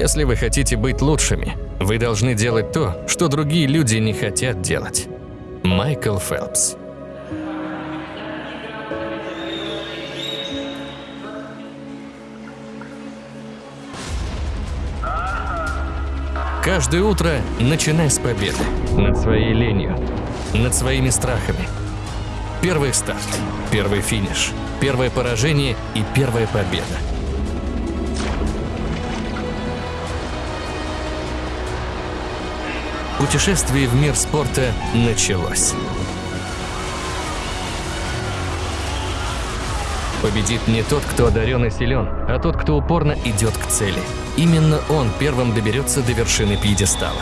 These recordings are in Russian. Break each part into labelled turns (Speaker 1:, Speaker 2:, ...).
Speaker 1: Если вы хотите быть лучшими, вы должны делать то, что другие люди не хотят делать. Майкл Фелпс Каждое утро начинай с победы. Над своей ленью. Над своими страхами. Первый старт, первый финиш, первое поражение и первая победа. Путешествие в мир спорта началось. Победит не тот, кто одарен и силен, а тот, кто упорно идет к цели. Именно он первым доберется до вершины пьедестала.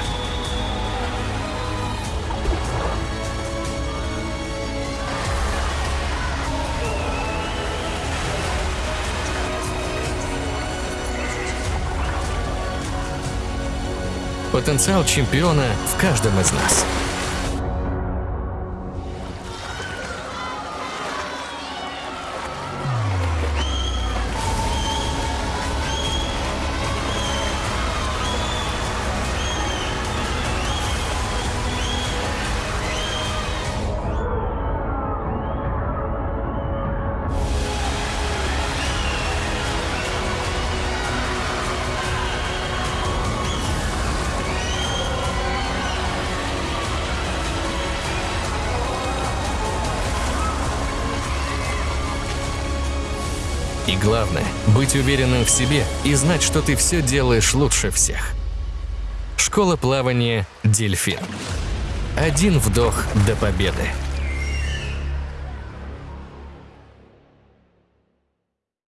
Speaker 1: Потенциал чемпиона в каждом из нас. И главное – быть уверенным в себе и знать, что ты все делаешь лучше всех. Школа плавания «Дельфин». Один вдох до победы.